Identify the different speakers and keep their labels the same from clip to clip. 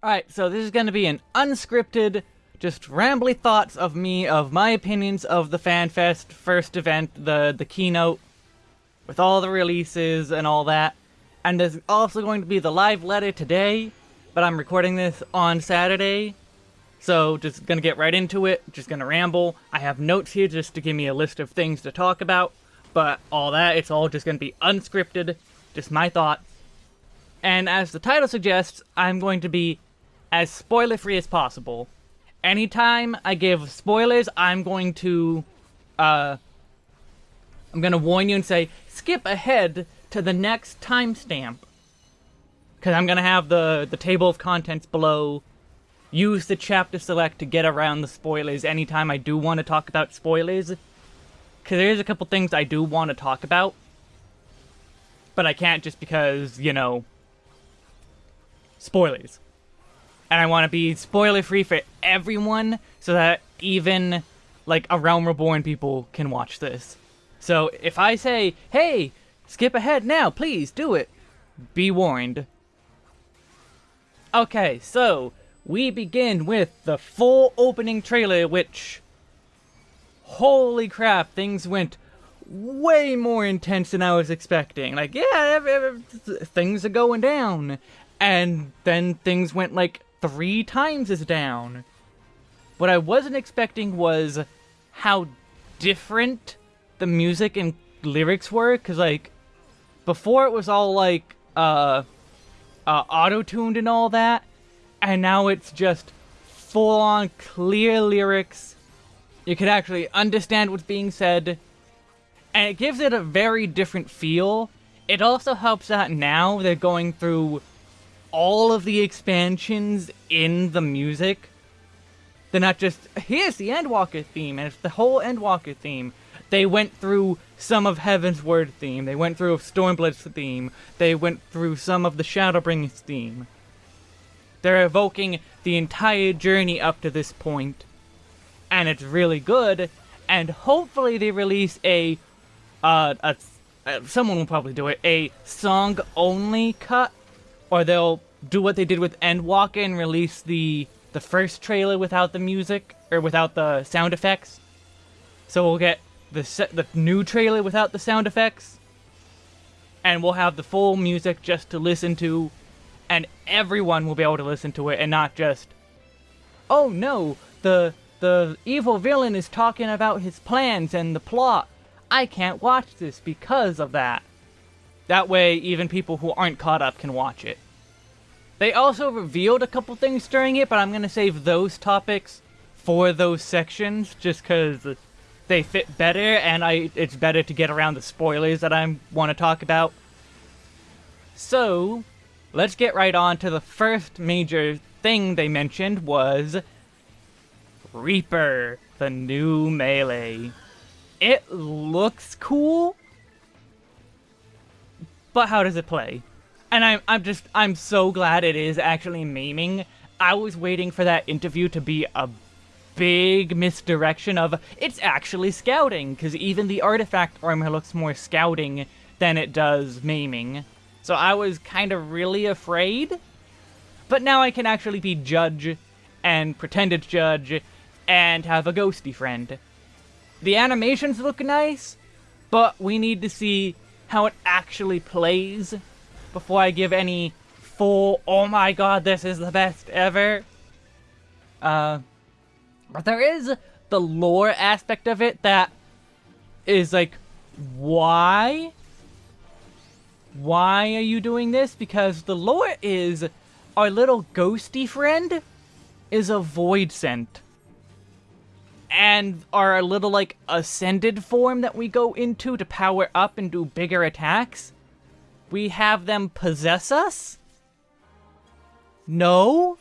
Speaker 1: Alright, so this is going to be an unscripted, just rambly thoughts of me, of my opinions of the FanFest first event, the, the keynote, with all the releases and all that. And there's also going to be the live letter today, but I'm recording this on Saturday. So, just gonna get right into it, just gonna ramble. I have notes here just to give me a list of things to talk about, but all that, it's all just gonna be unscripted, just my thoughts. And as the title suggests, I'm going to be as spoiler-free as possible. Anytime I give spoilers, I'm going to, uh, I'm gonna warn you and say, skip ahead to the next timestamp. Because I'm gonna have the, the table of contents below. Use the chapter select to get around the spoilers anytime I do want to talk about spoilers. Because there's a couple things I do want to talk about. But I can't just because, you know, spoilers and I want to be spoiler free for everyone so that even like a Realm Reborn people can watch this. So if I say, hey, skip ahead now, please do it, be warned. Okay, so we begin with the full opening trailer, which, holy crap, things went way more intense than I was expecting. Like, yeah, things are going down. And then things went like three times as down. What I wasn't expecting was how different the music and lyrics were, because, like, before it was all, like, uh, uh auto-tuned and all that, and now it's just full-on clear lyrics. You can actually understand what's being said, and it gives it a very different feel. It also helps that now they're going through all of the expansions in the music. They're not just, here's the Endwalker theme, and it's the whole Endwalker theme. They went through some of Heavensward theme, they went through Stormblood's theme, they went through some of the Shadowbringers theme. They're evoking the entire journey up to this point, and it's really good, and hopefully they release a, uh, a, uh, someone will probably do it, a song-only cut or they'll do what they did with Endwalker and release the the first trailer without the music or without the sound effects. So we'll get the the new trailer without the sound effects, and we'll have the full music just to listen to, and everyone will be able to listen to it and not just, oh no, the the evil villain is talking about his plans and the plot. I can't watch this because of that. That way, even people who aren't caught up can watch it. They also revealed a couple things during it, but I'm going to save those topics for those sections, just because they fit better, and I it's better to get around the spoilers that I want to talk about. So, let's get right on to the first major thing they mentioned was Reaper, the new melee. It looks cool, but how does it play? And I'm, I'm just, I'm so glad it is actually maiming. I was waiting for that interview to be a big misdirection of, it's actually scouting, because even the artifact armor looks more scouting than it does maiming. So I was kind of really afraid. But now I can actually be judge and pretended judge and have a ghosty friend. The animations look nice, but we need to see how it actually plays before I give any full, oh my god, this is the best ever. Uh, but there is the lore aspect of it that is like, why? Why are you doing this? Because the lore is our little ghosty friend is a voidsent and our little, like, ascended form that we go into to power up and do bigger attacks, we have them possess us? No?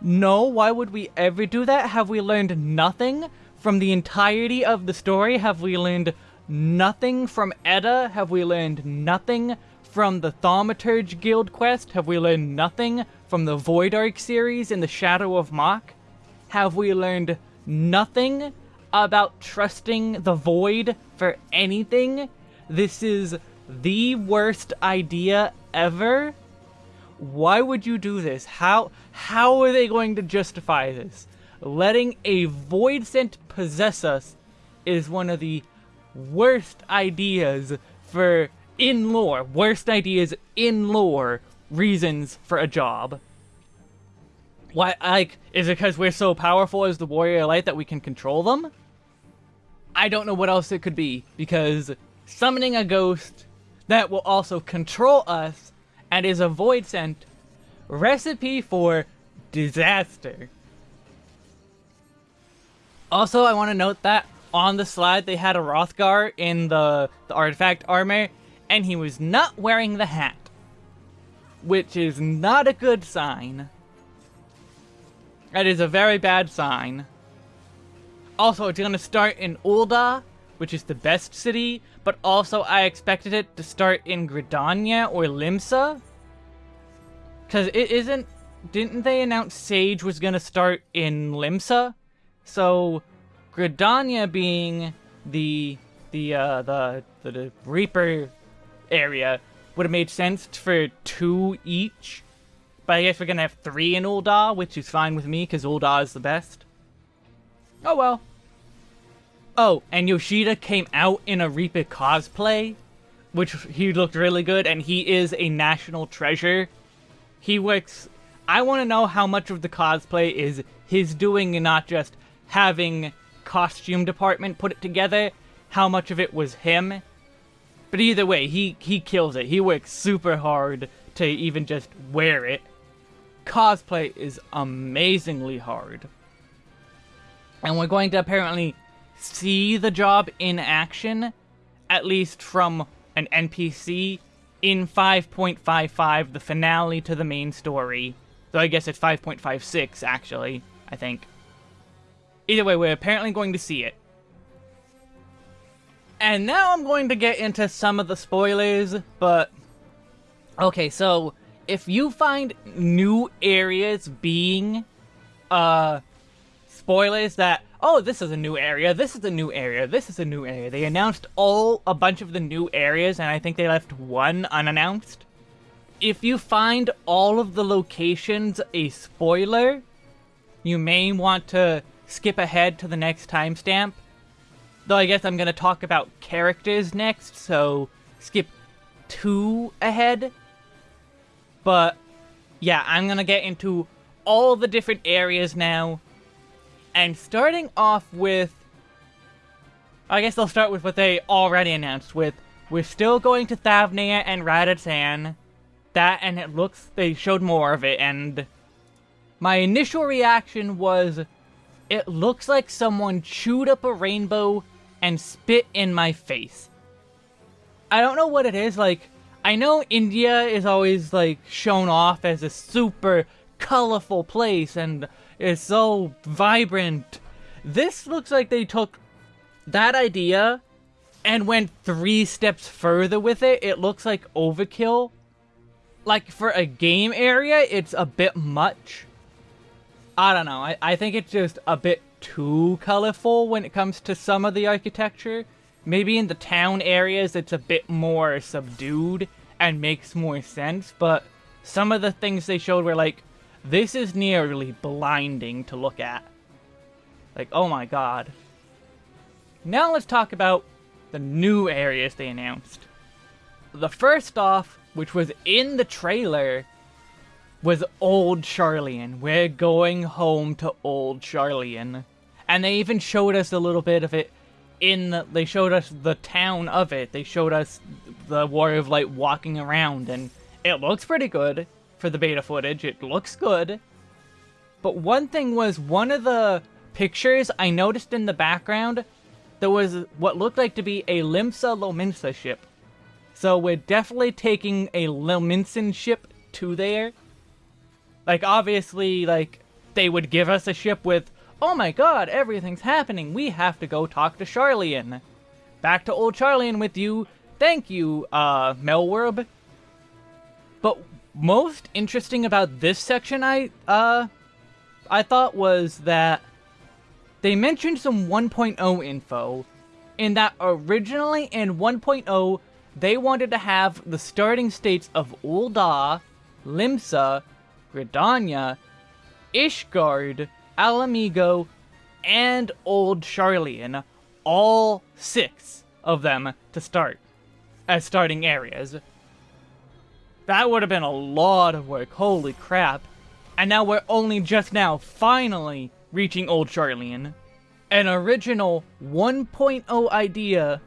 Speaker 1: No, why would we ever do that? Have we learned nothing from the entirety of the story? Have we learned nothing from Edda? Have we learned nothing from the Thaumaturge Guild quest? Have we learned nothing from the Void Ark series in the Shadow of Mhach? Have we learned nothing about trusting the void for anything. This is the worst idea ever. why would you do this? How how are they going to justify this? Letting a Voidsent possess us is one of the worst ideas for in lore, worst ideas in lore reasons for a job. Why, like, is it because we're so powerful as the Warrior Light that we can control them? I don't know what else it could be, because summoning a ghost that will also control us and is a Voidsent recipe for disaster. Also, I want to note that on the slide they had a Hrothgar in the, the artifact armor, and he was not wearing the hat. Which is not a good sign. That is a very bad sign. Also, it's to start in Ul'dah, which is the best city, but also I expected it to start in Gridania or Limsa. Because it isn't... Didn't they announce Sage was to start in Limsa? So, Gridania being the the uh, the, the, the Reaper area would have made sense for two each. But I guess we're gonna have three in Ul'dah, which is fine with me, because Ul'dah is the best. Oh well. Oh, and Yoshida came out in a Reaper cosplay, which he looked really good, and he is a national treasure. He works... I want to know how much of the cosplay is his doing and not just having costume department put it together, how much of it was him. But either way, he, he kills it. He works super hard to even just wear it. Cosplay is amazingly hard. And we're going to apparently see the job in action, at least from an NPC, in 5.55, the finale to the main story. Though I guess it's 5.56, actually, I think. Either way, we're apparently going to see it. And now I'm going to get into some of the spoilers, but... Okay, so, if you find new areas being, uh, spoilers that, oh, this is a new area, this is a new area, this is a new area. They announced all, a bunch of the new areas, and I think they left one unannounced. If you find all of the locations a spoiler, you may want to skip ahead to the next timestamp. Though I guess I'm going to talk about characters next, so skip two ahead. But, yeah, I'm going to get into all the different areas now. And starting off with... I guess I'll start with what they already announced with. We're still going to Thavnair and Radz-an. That, and it looks... They showed more of it, and... My initial reaction was... It looks like someone chewed up a rainbow and spit in my face. I don't know what it is, like, I know India is always, like, shown off as a super colorful place and is so vibrant. This looks like they took that idea and went three steps further with it. It looks like overkill. Like, for a game area, it's a bit much. I don't know. I, I think it's just a bit too colorful when it comes to some of the architecture. Maybe in the town areas it's a bit more subdued and makes more sense, but some of the things they showed were like, this is nearly blinding to look at. Like, oh my god. Now let's talk about the new areas they announced. The first off, which was in the trailer, was Old Sharlayan. We're going home to Old Sharlayan. And they even showed us a little bit of it in the, they showed us the town of it. They showed us the Warrior of Light walking around, and it looks pretty good for the beta footage. It looks good. But one thing was, one of the pictures I noticed in the background, there was what looked like to be a Limsa Lominsa ship. So we're definitely taking a Lominsan ship to there. Like, obviously, like, they would give us a ship with, oh my god, everything's happening, we have to go talk to Sharlayan. Back to old Sharlayan with you, thank you, uh, Merlwyb. But most interesting about this section, I, uh, I thought was that they mentioned some 1.0 info, in that originally in 1.0, they wanted to have the starting states of Ul'dah, Limsa, Gridania, Ishgard, Ala-Mhigo, and Old Sharlayan. All six of them to start as starting areas. That would have been a lot of work, holy crap. And now we're only just now, finally, reaching Old Sharlayan. An original 1.0 idea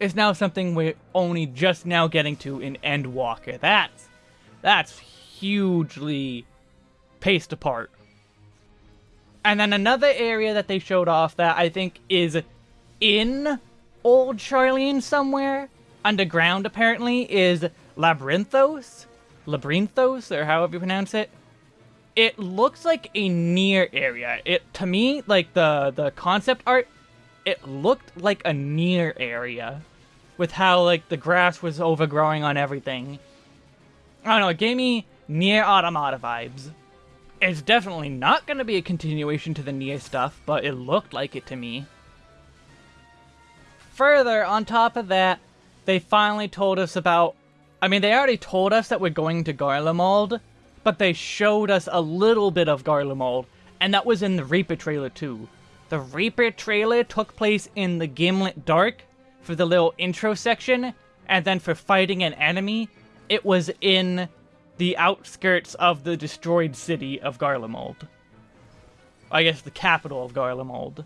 Speaker 1: is now something we're only just now getting to in Endwalker. That's, that's hugely paced apart. And then another area that they showed off that I think is in Old Sharlayan somewhere, underground apparently, is Labyrinthos? Labyrinthos, or however you pronounce it. It looks like a NieR area. It To me, like the, the concept art, it looked like a NieR area. With how, like, the grass was overgrowing on everything. I don't know, it gave me NieR Automata vibes. It's definitely not going to be a continuation to the NieR stuff, but it looked like it to me. Further, on top of that, they finally told us about... I mean, they already told us that we're going to Garlemald, but they showed us a little bit of Garlemald, and that was in the Reaper trailer too. The Reaper trailer took place in the Gimlet Dark for the little intro section, and then for fighting an enemy, it was in the outskirts of the destroyed city of Garlemald. I guess the capital of Garlemald.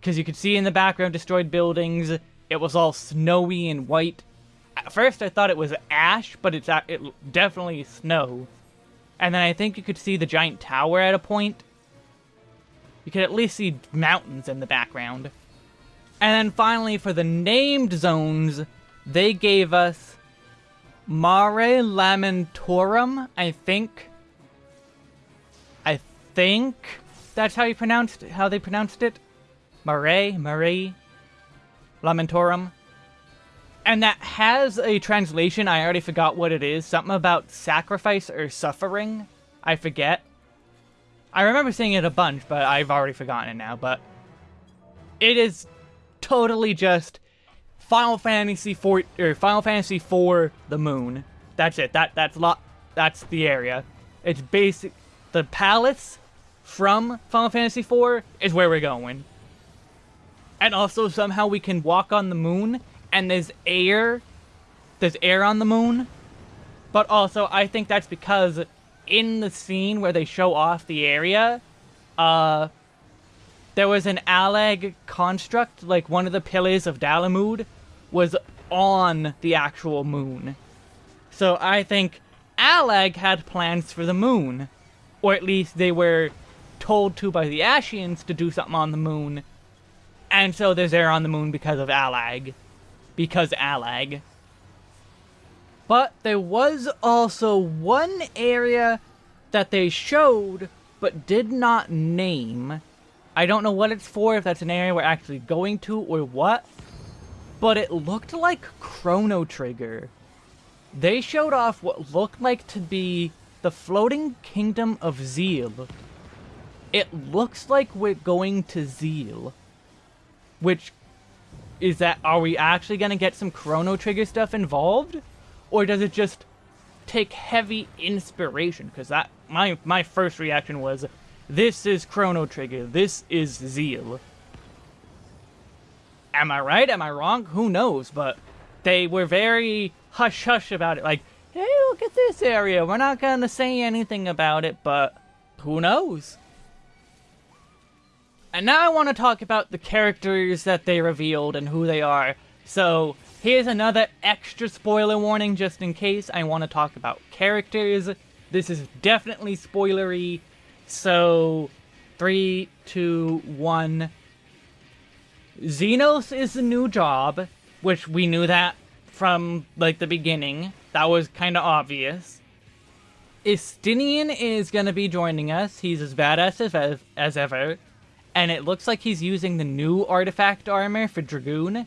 Speaker 1: Because you could see in the background destroyed buildings, it was all snowy and white. At first I thought it was ash, but it's it definitely snow. And then I think you could see the giant tower at a point. You could at least see mountains in the background. And then finally, for the named zones, they gave us Mare Lamentorum, I think. I think that's how you pronounced how they pronounced it. Mare, Mare, Lamentorum. And that has a translation, I already forgot what it is. Something about sacrifice or suffering. I forget. I remember seeing it a bunch, but I've already forgotten it now, but... It is totally just Final Fantasy 4 or Final Fantasy 4 the moon. That's it. That that's lot that's the area. It's basic the palace from Final Fantasy 4 is where we're going. And also somehow we can walk on the moon and there's air there's air on the moon. But also I think that's because in the scene where they show off the area, uh there was an Allag construct, like one of the pillars of Dalamud, was on the actual moon. So I think Allag had plans for the moon. Or at least they were told to by the Ascians to do something on the moon. And so there's air on the moon because of Allag. Because Allag. But there was also one area that they showed but did not name. I don't know what it's for, if that's an area we're actually going to or what but it looked like Chrono Trigger. They showed off what looked like to be the floating kingdom of Zeal. It looks like we're going to Zeal. Which is that are we actually going to get some Chrono Trigger stuff involved? Or does it just take heavy inspiration? Because that my my first reaction was this is Chrono Trigger, this is Zeal. Am I right? Am I wrong? Who knows? But they were very hush-hush about it. Like, hey, look at this area. We're not going to say anything about it, but who knows? And now I want to talk about the characters that they revealed and who they are. So, here's another extra spoiler warning just in case I want to talk about characters. This is definitely spoilery. So, three, two, one. Zenos is the new job, which we knew that from, like, the beginning. That was kind of obvious. Estinian is going to be joining us. He's as badass as, as ever. And it looks like he's using the new artifact armor for Dragoon.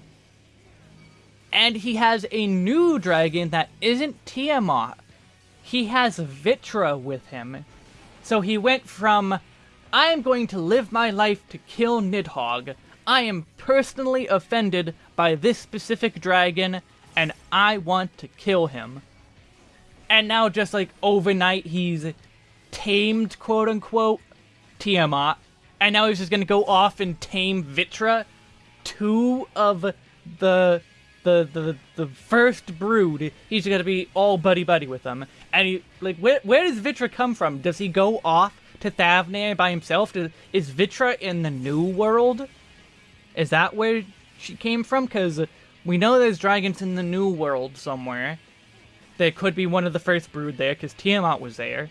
Speaker 1: And he has a new dragon that isn't Tiamat. He has Vitra with him. So he went from, I am going to live my life to kill Nidhogg, I am personally offended by this specific dragon, and I want to kill him. And now just like overnight he's tamed quote unquote Tiamat. And now he's just gonna go off and tame Vitra, two of the the the the first brood. He's gonna be all buddy buddy with them. And he like where where does Vitra come from? Does he go off to Thavnair by himself? Does, is Vitra in the new world? Is that where she came from? Because we know there's dragons in the new world somewhere. There could be one of the first brood there, because Tiamat was there.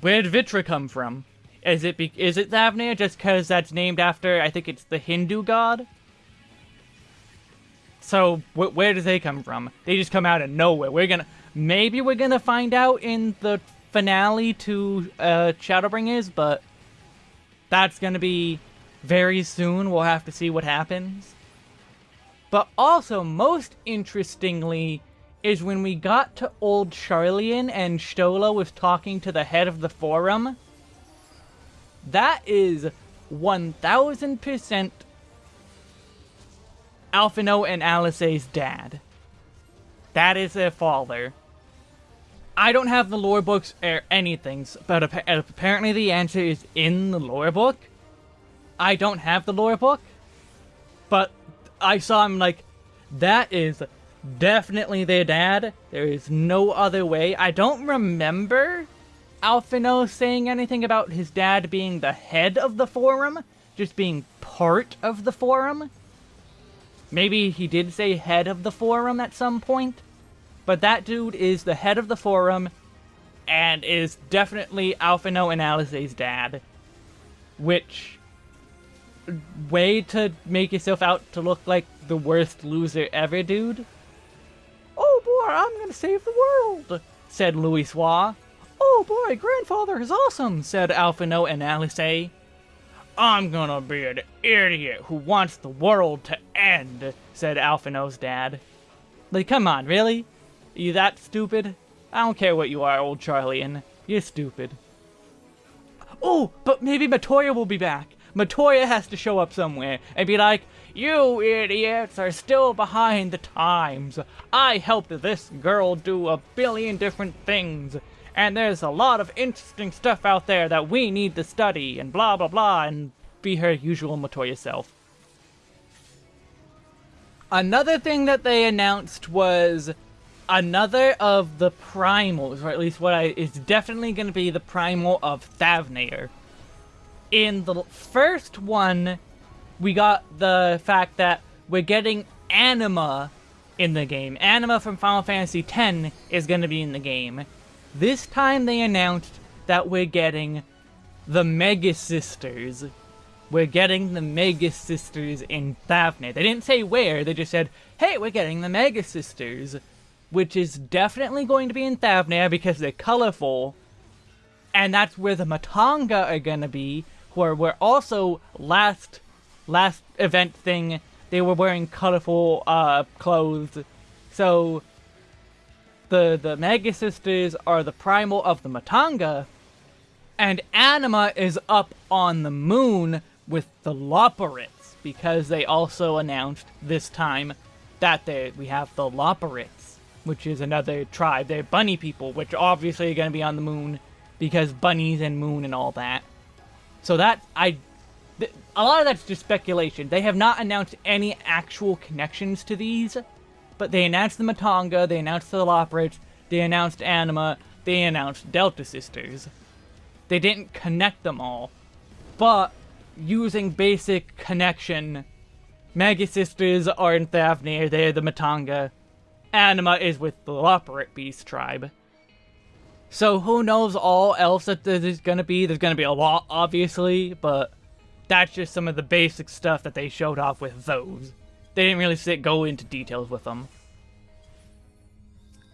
Speaker 1: Where did Vitra come from? Is it be is it Thavnair just because that's named after, I think it's the Hindu god? So, wh where do they come from? They just come out of nowhere. We're gonna, maybe we're gonna find out in the finale to uh, Shadowbringers, but that's gonna be very soon. We'll have to see what happens. But also, most interestingly, is when we got to Old Sharlayan and Stola was talking to the head of the forum. That is 1000% Alphinaud and Alisaie's dad. That is their father. I don't have the lore books or anything, but apparently the answer is in the lore book. I don't have the lore book, but I saw him like, that is definitely their dad. There is no other way. I don't remember Alphinaud saying anything about his dad being the head of the forum, just being part of the forum. Maybe he did say head of the forum at some point, but that dude is the head of the forum and is definitely Alphinaud and Alisaie's dad, which way to make yourself out to look like the worst loser ever, dude. Oh boy, I'm gonna save the world, said Louis Louisoix. Oh boy, grandfather is awesome, said Alphinaud and Alice I'm gonna be an idiot who wants the world to end, said Alphinaud's dad. Like, come on, really? Are you that stupid? I don't care what you are, old Sharlayan You're stupid. Oh, but maybe Matoya will be back. Matoya has to show up somewhere and be like, You idiots are still behind the times. I helped this girl do a billion different things. And there's a lot of interesting stuff out there that we need to study and blah blah blah and be her usual Matoya self. Another thing that they announced was another of the primals, or at least what I is definitely going to be the primal of Thavnair in the first one, we got the fact that we're getting Anima in the game. Anima from Final Fantasy X is going to be in the game. This time they announced that we're getting the Magus Sisters. We're getting the Magus Sisters in Thavnair. They didn't say where, they just said, hey, we're getting the Magus Sisters. Which is definitely going to be in Thavnair because they're colorful. And that's where the Matanga are going to be, who are were also last last event thing they were wearing colorful uh, clothes. So the the Magus Sisters are the primal of the Matanga, and Anima is up on the moon with the Loporrits because they also announced this time that they we have the Loporrits, which is another tribe. They're bunny people, which obviously are going to be on the moon because bunnies and moon and all that. So that, I... a lot of that's just speculation. They have not announced any actual connections to these, but they announced the Matanga, they announced the Loporrits, they announced Anima, they announced Delta Sisters. They didn't connect them all, but using basic connection, Magus Sisters are in Thavnair, they're the Matanga. Anima is with the Loporrit Beast tribe. So who knows all else that there's gonna be? There's gonna be a lot, obviously, but that's just some of the basic stuff that they showed off with those. They didn't really sit, go into details with them.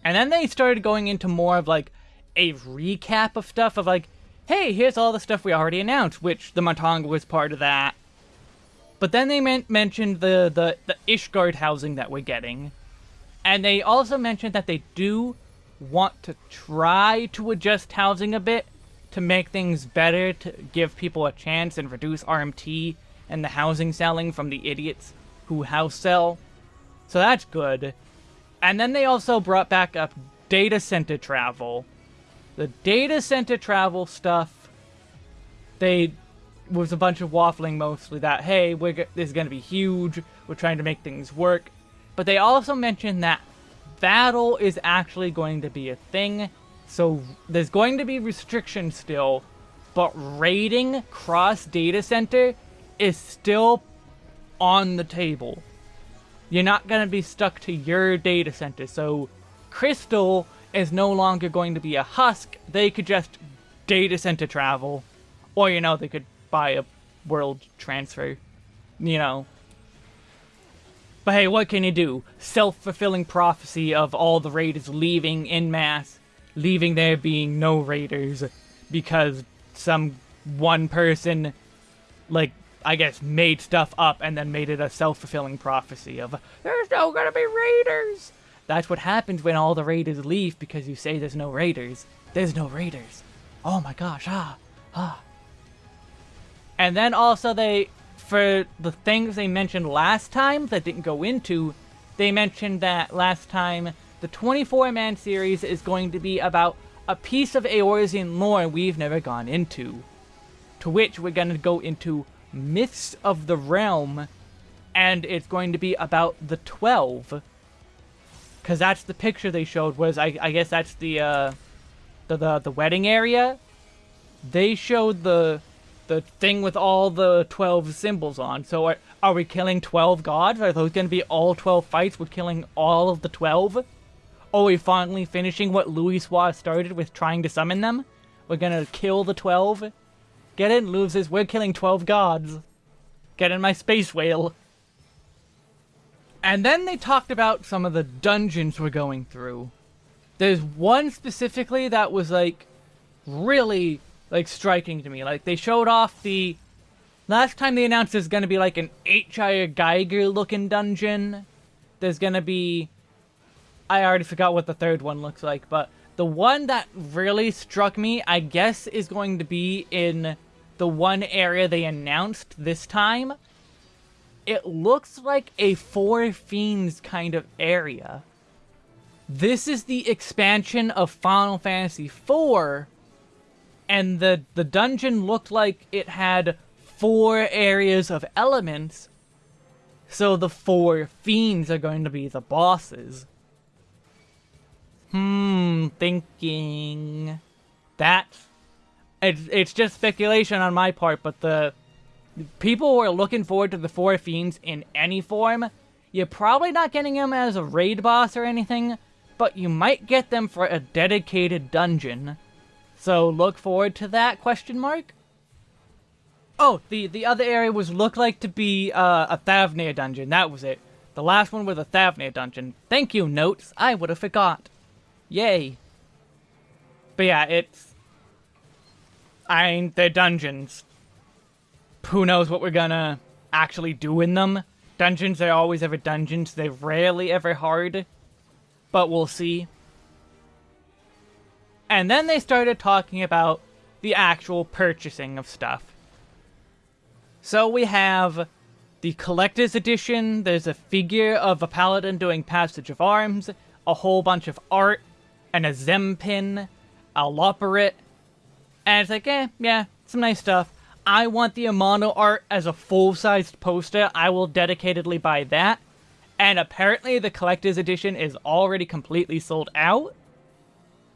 Speaker 1: And then they started going into more of like a recap of stuff of like, hey, here's all the stuff we already announced, which the Matanga was part of that. But then they mentioned the, the, the Ishgard housing that we're getting. And they also mentioned that they do want to try to adjust housing a bit to make things better, to give people a chance and reduce RMT and the housing selling from the idiots who house sell. So that's good. And then they also brought back up data center travel. The data center travel stuff, they was a bunch of waffling mostly that hey, we're this is gonna be huge. We're trying to make things work, but they also mentioned that battle is actually going to be a thing. So there's going to be restrictions still, but raiding cross data center is still on the table. You're not going to be stuck to your data center. So Crystal is no longer going to be a husk. They could just data center travel. Or, you know, they could buy a world transfer. You know. But hey, what can you do? Self-fulfilling prophecy of all the raiders leaving in mass, leaving there being no raiders because some one person, like, I guess, made stuff up and then made it a self-fulfilling prophecy of, there's no gonna be raiders! That's what happens when all the raiders leave because you say there's no raiders. There's no raiders. Oh my gosh, ah, ah. And then also they, for the things they mentioned last time that didn't go into, they mentioned that last time the 24-man series is going to be about a piece of Eorzean lore we've never gone into. To which we're going to go into Myths of the Realm, and it's going to be about the 12. Because that's the picture they showed, was, I, I guess that's the, uh, the, the, the wedding area. They showed the the thing with all the 12 symbols on. So are, are we killing 12 gods? Are those going to be all 12 fights We're killing all of the 12? Are we finally finishing what Louisoix started with trying to summon them? We're gonna kill the 12? Get in, loses. We're killing 12 gods. Get in my space whale. And then they talked about some of the dungeons we're going through. There's one specifically that was like really like striking to me. Like they showed off the last time they announced there's gonna be like an H.R. Giger looking dungeon. There's gonna be I already forgot what the third one looks like, but the one that really struck me, I guess, is going to be in the one area they announced this time. It looks like a Four Fiends kind of area. This is the expansion of Final Fantasy IV, and the, the dungeon looked like it had four areas of elements, so the four fiends are going to be the bosses. Hmm, thinking... That... It's, it's just speculation on my part, but the people who are looking forward to the Four Fiends in any form, you're probably not getting them as a raid boss or anything, but you might get them for a dedicated dungeon. So look forward to that, question mark? Oh, the, the other area was look like to be uh, a Thavnair dungeon. That was it. The last one was a Thavnair dungeon. Thank you, Notes. I would have forgot. Yay. But yeah, it's... I mean, they're dungeons. Who knows what we're gonna actually do in them? Dungeons are always ever dungeons. They're rarely ever hard. But we'll see. And then they started talking about the actual purchasing of stuff. So we have the Collector's Edition, there's a figure of a paladin doing Passage of Arms, a whole bunch of art, and a Zem pin, a Loporrit, and it's like, eh, yeah, some nice stuff. I want the Amano art as a full-sized poster, I will dedicatedly buy that. And apparently the Collector's Edition is already completely sold out.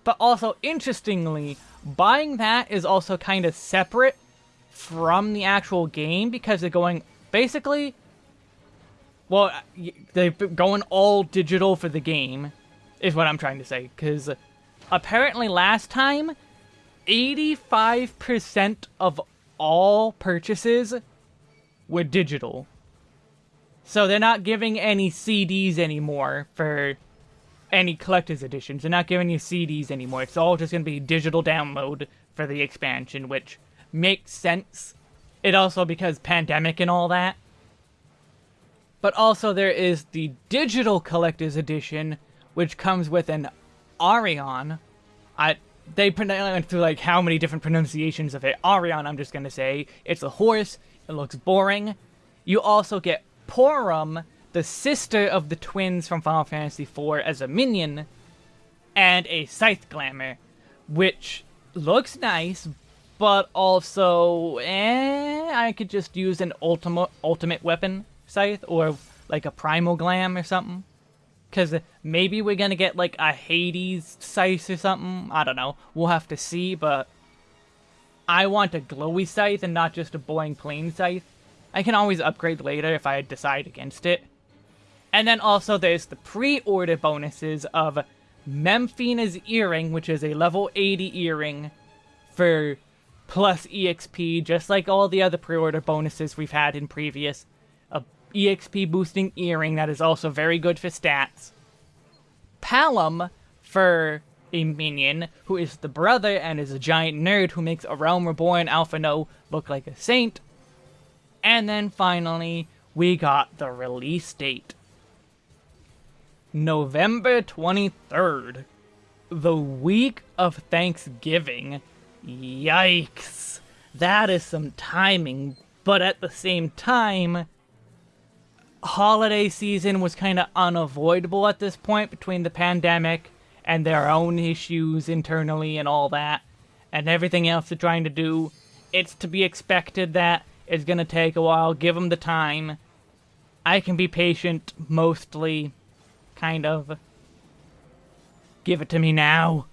Speaker 1: But also, interestingly, buying that is also kind of separate from the actual game because they're going, basically, well, they're going all digital for the game, is what I'm trying to say. Because apparently last time, 85% of all purchases were digital. So they're not giving any CDs anymore for any collector's editions. They're not giving you CDs anymore. It's all just going to be digital download for the expansion, which makes sense. It also because pandemic and all that. But also there is the digital collector's edition, which comes with an Arion. I they went through like how many different pronunciations of it. Arion, I'm just gonna say. It's a horse. It looks boring. You also get Porom, the sister of the twins from Final Fantasy IV as a minion, and a Scythe Glamour, which looks nice, but also, eh, I could just use an ultimate ultimate weapon Scythe, or like a Primal Glam or something. Because maybe we're gonna get like a Hades Scythe or something, I don't know, we'll have to see, but I want a glowy Scythe and not just a boring plain Scythe. I can always upgrade later if I decide against it. And then also there's the pre-order bonuses of Menphina's Earring, which is a level 80 earring for plus EXP, just like all the other pre-order bonuses we've had in previous. A EXP boosting earring that is also very good for stats. Palom for a minion who is the brother and is a giant nerd who makes A Realm Reborn Alphinaud look like a saint. And then finally, we got the release date. November 23rd. The week of Thanksgiving. Yikes. That is some timing, but at the same time, holiday season was kind of unavoidable at this point between the pandemic and their own issues internally and all that, and everything else they're trying to do. It's to be expected that it's gonna take a while. Give them the time. I can be patient, mostly kind of. Give it to me now.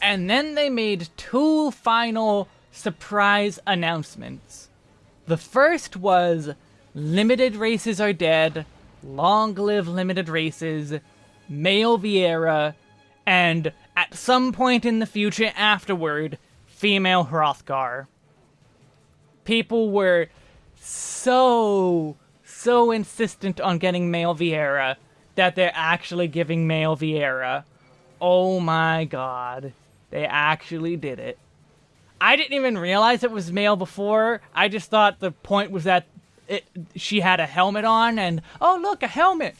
Speaker 1: And then they made two final surprise announcements. The first was limited races are dead, long live limited races, male Viera, and at some point in the future afterward, female Hrothgar. People were so, so insistent on getting male Viera that they're actually giving male Viera. Oh my god. They actually did it. I didn't even realize it was male before. I just thought the point was that it, she had a helmet on and, oh look, a helmet!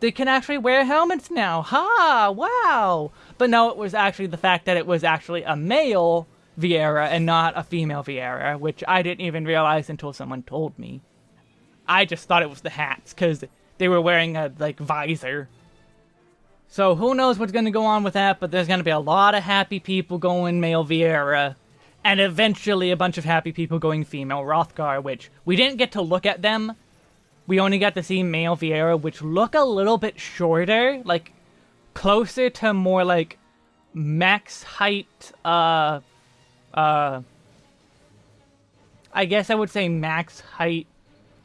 Speaker 1: They can actually wear helmets now. Ha! Wow! But no, it was actually the fact that it was actually a male Viera and not a female Viera, which I didn't even realize until someone told me. I just thought it was the hats, because they were wearing a, like, visor. So who knows what's going to go on with that, but there's going to be a lot of happy people going male Viera, and eventually a bunch of happy people going female Hrothgar, which we didn't get to look at them. We only got to see male Viera, which look a little bit shorter, like, closer to more, like, max height, uh, uh, I guess I would say max height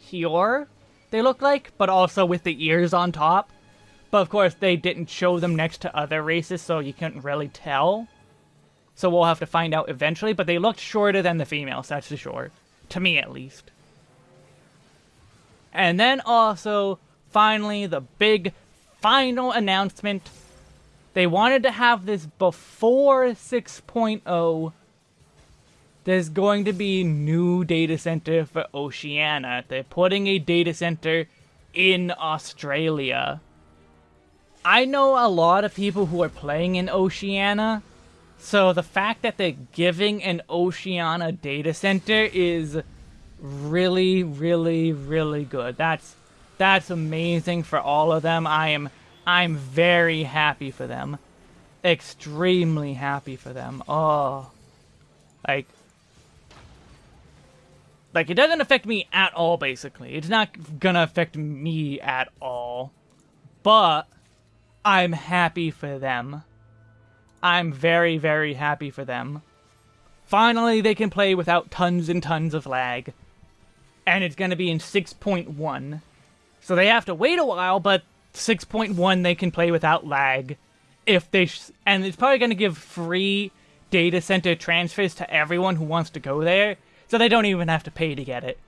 Speaker 1: Hyur they look like, but also with the ears on top. But of course, they didn't show them next to other races, so you couldn't really tell. So we'll have to find out eventually, but they looked shorter than the females, that's for sure. To me, at least. And then also, finally, the big final announcement. They wanted to have this before 6.0 there's going to be new data center for Oceania. They're putting a data center in Australia. I know a lot of people who are playing in Oceania, so the fact that they're giving an Oceania data center is really, really, really good. That's that's amazing for all of them. I am I'm very happy for them. Extremely happy for them. Oh. Like like, it doesn't affect me at all, basically. It's not gonna affect me at all. But, I'm happy for them. I'm very, very happy for them. Finally, they can play without tons and tons of lag. And it's gonna be in 6.1. So they have to wait a while, but 6.1 they can play without lag. If they and it's probably gonna give free data center transfers to everyone who wants to go there so they don't even have to pay to get it.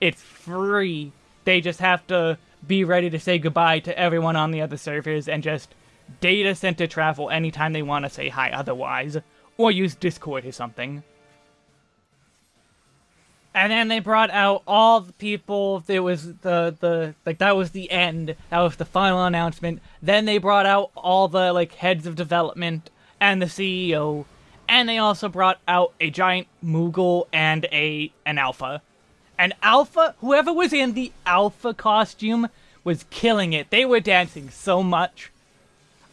Speaker 1: It's free. They just have to be ready to say goodbye to everyone on the other servers and just data center travel anytime they want to say hi otherwise. Or use Discord or something. And then they brought out all the people. It was the the like that was the end. That was the final announcement. Then they brought out all the like heads of development and the CEO and they also brought out a giant Moogle and a an alpha. And Alpha, whoever was in the Alpha costume was killing it. They were dancing so much.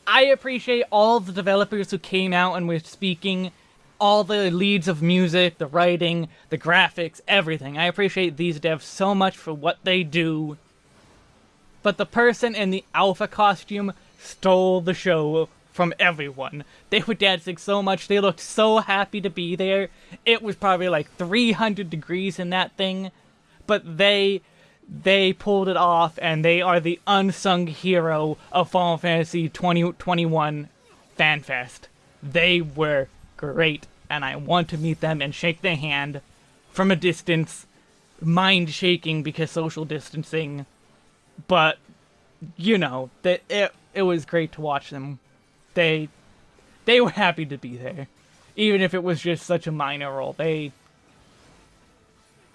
Speaker 1: I appreciate all the developers who came out and were speaking, all the leads of music, the writing, the graphics, everything. I appreciate these devs so much for what they do. But the person in the Alpha costume stole the show from everyone. They were dancing so much, they looked so happy to be there. It was probably like 300 degrees in that thing, but they they pulled it off and they are the unsung hero of Final Fantasy 2021 FanFest. They were great and I want to meet them and shake their hand from a distance, mind shaking because social distancing, but you know, that it it was great to watch them they they were happy to be there. Even if it was just such a minor role. They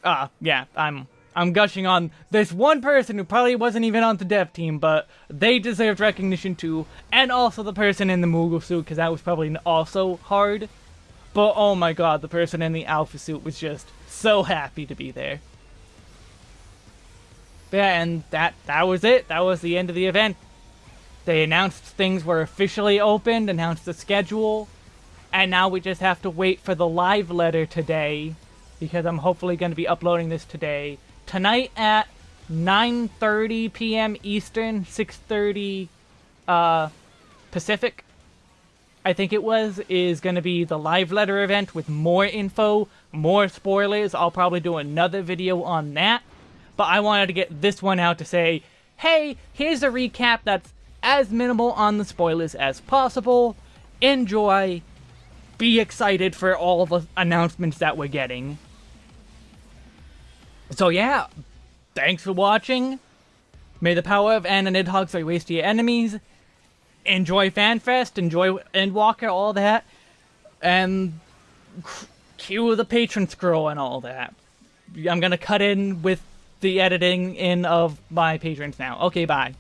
Speaker 1: Ah, uh, yeah, I'm I'm gushing on this one person who probably wasn't even on the dev team, but they deserved recognition too, and also the person in the Moogle suit, because that was probably also hard. But oh my god, the person in the Alpha suit was just so happy to be there. Yeah, and that that was it. That was the end of the event. They announced things were officially opened, announced the schedule, and now we just have to wait for the live letter today, because I'm hopefully going to be uploading this today. Tonight at 9.30 p.m. Eastern, 6.30 uh, Pacific, I think it was, is going to be the live letter event with more info, more spoilers. I'll probably do another video on that. But I wanted to get this one out to say, hey, here's a recap that's as minimal on the spoilers as possible. Enjoy. Be excited for all the announcements that we're getting. So yeah, thanks for watching. May the power of Anna Nidhogg waste your enemies. Enjoy FanFest, enjoy Endwalker, all that. And cue the patron scroll and all that. I'm gonna cut in with the editing in of my patrons now. Okay, bye.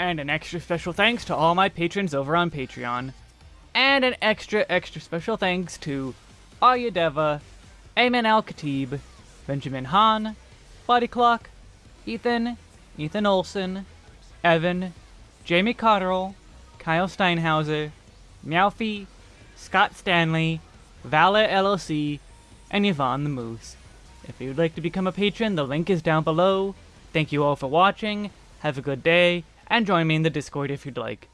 Speaker 1: And an extra special thanks to all my patrons over on Patreon. And an extra, extra special thanks to Arya Deva, Ayman Al Khatib, Benjamin Hahn, Body Clock, Ethan, Ethan Olson, Evan, Jamie Cotterill, Kyle Steinhauser, Meowfie, Scott Stanley, Valor LLC, and Yvonne the Moose. If you'd like to become a patron, the link is down below. Thank you all for watching, have a good day, and join me in the Discord if you'd like.